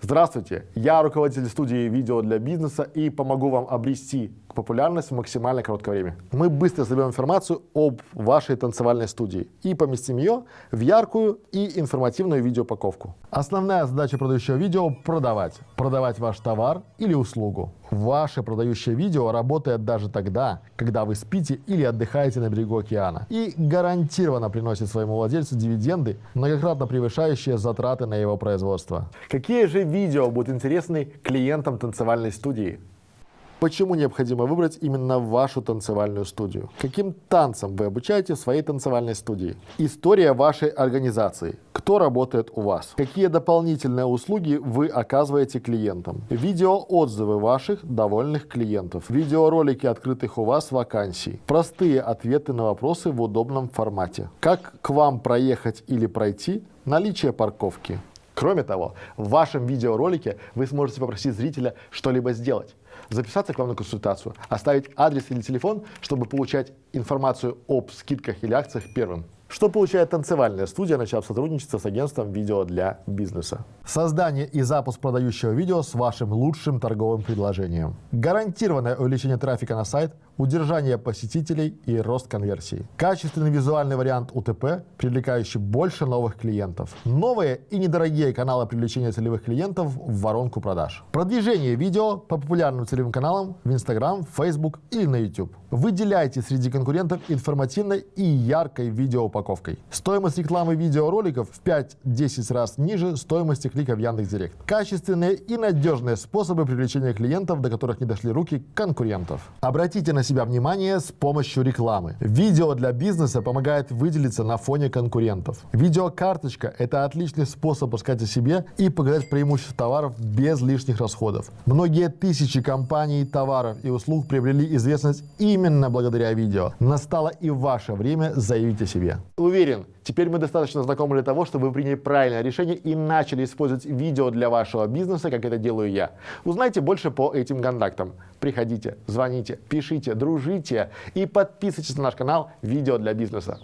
Здравствуйте, я руководитель студии видео для бизнеса и помогу вам обрести популярность в максимально короткое время. Мы быстро соберем информацию об вашей танцевальной студии и поместим ее в яркую и информативную видеоупаковку. Основная задача продающего видео – продавать. Продавать ваш товар или услугу. Ваше продающее видео работает даже тогда, когда вы спите или отдыхаете на берегу океана и гарантированно приносит своему владельцу дивиденды, многократно превышающие затраты на его производство. Какие же видео будут интересны клиентам танцевальной студии? Почему необходимо выбрать именно вашу танцевальную студию? Каким танцам вы обучаете в своей танцевальной студии? История вашей организации. Кто работает у вас? Какие дополнительные услуги вы оказываете клиентам? Видеоотзывы ваших довольных клиентов. Видеоролики открытых у вас вакансий. Простые ответы на вопросы в удобном формате. Как к вам проехать или пройти? Наличие парковки. Кроме того, в вашем видеоролике вы сможете попросить зрителя что-либо сделать записаться к вам на консультацию, оставить адрес или телефон, чтобы получать информацию об скидках или акциях первым. Что получает танцевальная студия, начав сотрудничество с агентством видео для бизнеса? Создание и запуск продающего видео с вашим лучшим торговым предложением. Гарантированное увеличение трафика на сайт, удержание посетителей и рост конверсии. Качественный визуальный вариант УТП, привлекающий больше новых клиентов. Новые и недорогие каналы привлечения целевых клиентов в воронку продаж. Продвижение видео по популярным целевым каналам в Instagram, Facebook или на YouTube. Выделяйте среди конкурентов информативной и яркой видеоупаковкой. Стоимость рекламы видеороликов в 5-10 раз ниже стоимости клика в Яндекс.Директ. Качественные и надежные способы привлечения клиентов, до которых не дошли руки конкурентов. Обратите на себя внимание с помощью рекламы. Видео для бизнеса помогает выделиться на фоне конкурентов. Видеокарточка – это отличный способ рассказать о себе и показать преимущества товаров без лишних расходов. Многие тысячи компаний, товаров и услуг приобрели известность именно благодаря видео. Настало и ваше время заявить о себе. Уверен, теперь мы достаточно знакомы для того, чтобы вы приняли правильное решение и начали использовать видео для вашего бизнеса, как это делаю я. Узнайте больше по этим контактам. Приходите, звоните, пишите, дружите и подписывайтесь на наш канал «Видео для бизнеса».